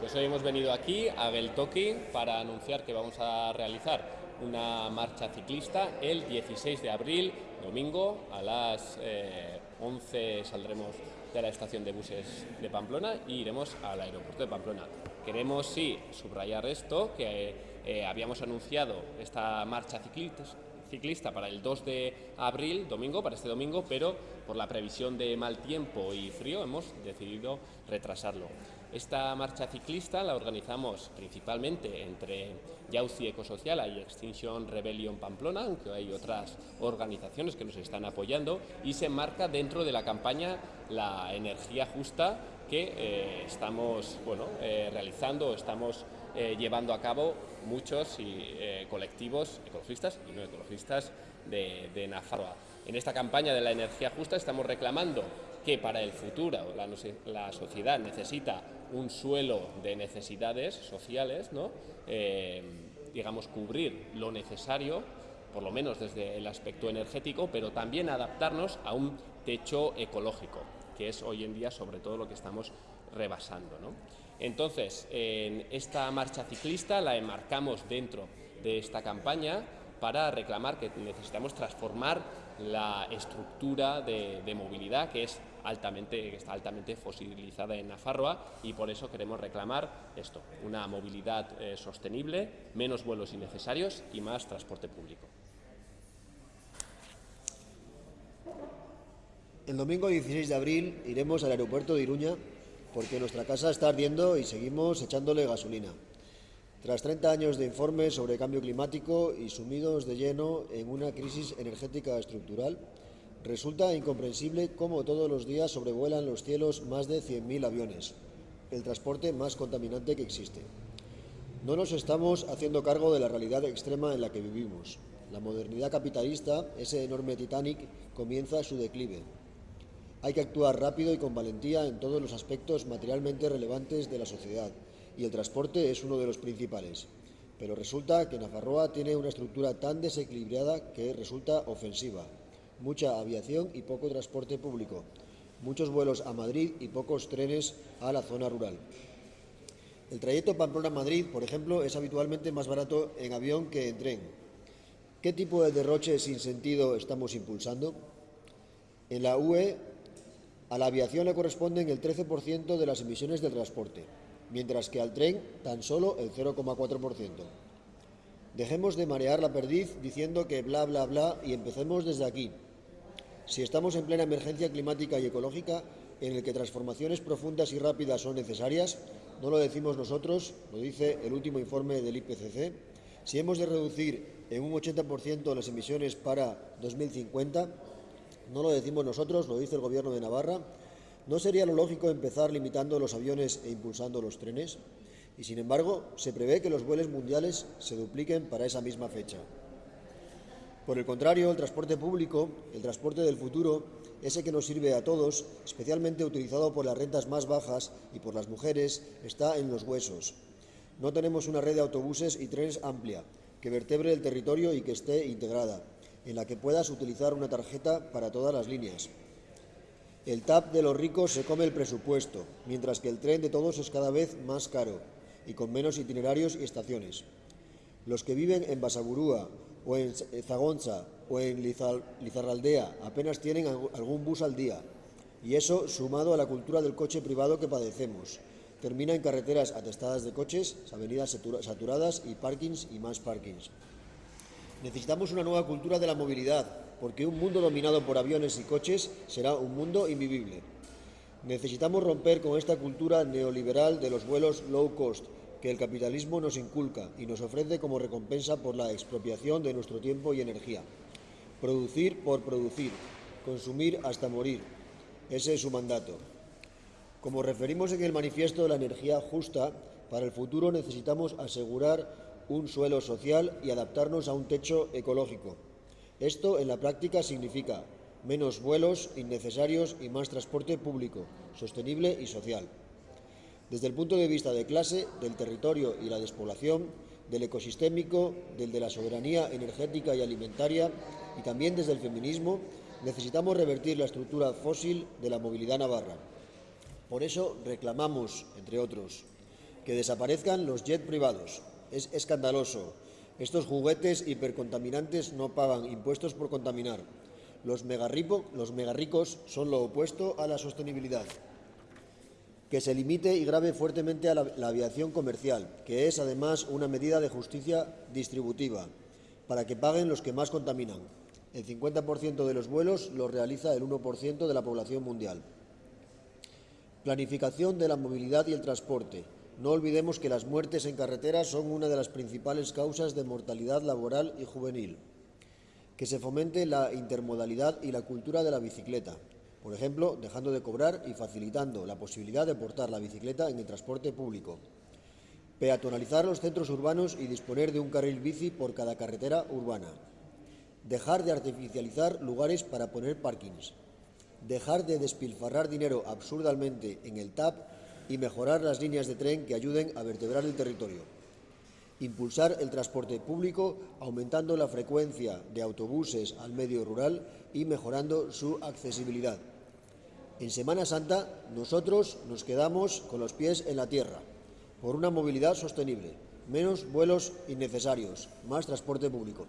Pues hoy hemos venido aquí a Geltoki para anunciar que vamos a realizar una marcha ciclista el 16 de abril, domingo, a las 11 eh, saldremos de la estación de buses de Pamplona y iremos al aeropuerto de Pamplona. Queremos sí subrayar esto, que eh, habíamos anunciado esta marcha ciclista, ciclista para el 2 de abril, domingo, para este domingo, pero por la previsión de mal tiempo y frío hemos decidido retrasarlo. Esta marcha ciclista la organizamos principalmente entre Yauci Ecosocial y Extinction Rebellion Pamplona, aunque hay otras organizaciones que nos están apoyando, y se marca dentro de la campaña La Energía Justa que eh, estamos bueno, eh, realizando, estamos eh, llevando a cabo muchos y, colectivos ecologistas y no ecologistas de, Nafarroa. En esta campaña de la energía justa estamos reclamando que para el futuro la, sociedad necesita un suelo de necesidades sociales, ¿no? digamos, cubrir lo necesario, por lo menos desde el aspecto energético, pero también adaptarnos a un techo ecológico que es hoy en día sobre todo lo que estamos rebasando. Entonces, en esta marcha ciclista la enmarcamos dentro de esta campaña para reclamar que necesitamos transformar la estructura de, movilidad que es altamente, está altamente fosilizada en Nafarroa y por eso queremos reclamar esto, una movilidad eh, sostenible, menos vuelos innecesarios y más transporte público. El domingo 16 de abril iremos al aeropuerto de Iruña porque nuestra casa está ardiendo y seguimos echándole gasolina. Tras 30 años de informes sobre cambio climático y sumidos de lleno en una crisis energética estructural, resulta incomprensible cómo todos los días sobrevuelan los cielos más de 100.000 aviones, el transporte más contaminante que existe. No nos estamos haciendo cargo de la realidad extrema en la que vivimos. La modernidad capitalista, ese enorme Titanic, comienza su declive. Hay que actuar rápido y con valentía en todos los aspectos materialmente relevantes de la sociedad, y el transporte es uno de los principales. Pero resulta que Nafarroa tiene una estructura tan desequilibrada que resulta ofensiva. Mucha aviación y poco transporte público. Muchos vuelos a Madrid y pocos trenes a la zona rural. El trayecto Pamplona-Madrid, por ejemplo, es habitualmente más barato en avión que en tren. ¿Qué tipo de derroche sin sentido estamos impulsando? En la UE a la aviación le corresponden el 13% de las emisiones del transporte, mientras que al tren tan solo el 0,4%. Dejemos de marear la perdiz diciendo que bla, bla, bla y empecemos desde aquí. Si estamos en plena emergencia climática y ecológica, en el que transformaciones profundas y rápidas son necesarias, no lo decimos nosotros, lo dice el último informe del IPCC, si hemos de reducir en un 80% las emisiones para 2050, no lo decimos nosotros, lo dice el Gobierno de Navarra. ¿No sería lo lógico empezar limitando los aviones e impulsando los trenes? Y, sin embargo, se prevé que los vuelos mundiales se dupliquen para esa misma fecha. Por el contrario, el transporte público, el transporte del futuro, ese que nos sirve a todos, especialmente utilizado por las rentas más bajas y por las mujeres, está en los huesos. No tenemos una red de autobuses y trenes amplia, que vertebre el territorio y que esté integrada en la que puedas utilizar una tarjeta para todas las líneas. El TAP de los ricos se come el presupuesto, mientras que el tren de todos es cada vez más caro y con menos itinerarios y estaciones. Los que viven en Basaburúa o en Zagonza o en Lizarraldea apenas tienen algún bus al día, y eso, sumado a la cultura del coche privado que padecemos, termina en carreteras atestadas de coches, avenidas saturadas y parkings y más parkings. Necesitamos una nueva cultura de la movilidad, porque un mundo dominado por aviones y coches será un mundo invivible. Necesitamos romper con esta cultura neoliberal de los vuelos low cost que el capitalismo nos inculca y nos ofrece como recompensa por la expropiación de nuestro tiempo y energía. Producir por producir, consumir hasta morir. Ese es su mandato. Como referimos en el manifiesto de la energía justa, para el futuro necesitamos asegurar un suelo social y adaptarnos a un techo ecológico. Esto en la práctica significa menos vuelos innecesarios y más transporte público, sostenible y social. Desde el punto de vista de clase, del territorio y la despoblación, del ecosistémico, del de la soberanía energética y alimentaria y también desde el feminismo, necesitamos revertir la estructura fósil de la movilidad navarra. Por eso reclamamos, entre otros, que desaparezcan los jets privados. Es escandaloso. Estos juguetes hipercontaminantes no pagan impuestos por contaminar. Los los megarricos son lo opuesto a la sostenibilidad. Que se limite y grave fuertemente a la, la aviación comercial, que es además una medida de justicia distributiva, para que paguen los que más contaminan. El 50% de los vuelos los realiza el 1% de la población mundial. Planificación de la movilidad y el transporte. No olvidemos que las muertes en carretera son una de las principales causas de mortalidad laboral y juvenil. Que se fomente la intermodalidad y la cultura de la bicicleta, por ejemplo, dejando de cobrar y facilitando la posibilidad de portar la bicicleta en el transporte público. Peatonalizar los centros urbanos y disponer de un carril bici por cada carretera urbana dejar de artificializar lugares para poner parkings, dejar de despilfarrar dinero absurdamente en el TAP y mejorar las líneas de tren que ayuden a vertebrar el territorio. Impulsar el transporte público aumentando la frecuencia de autobuses al medio rural y mejorando su accesibilidad. En Semana Santa nosotros nos quedamos con los pies en la tierra por una movilidad sostenible, menos vuelos innecesarios, más transporte público.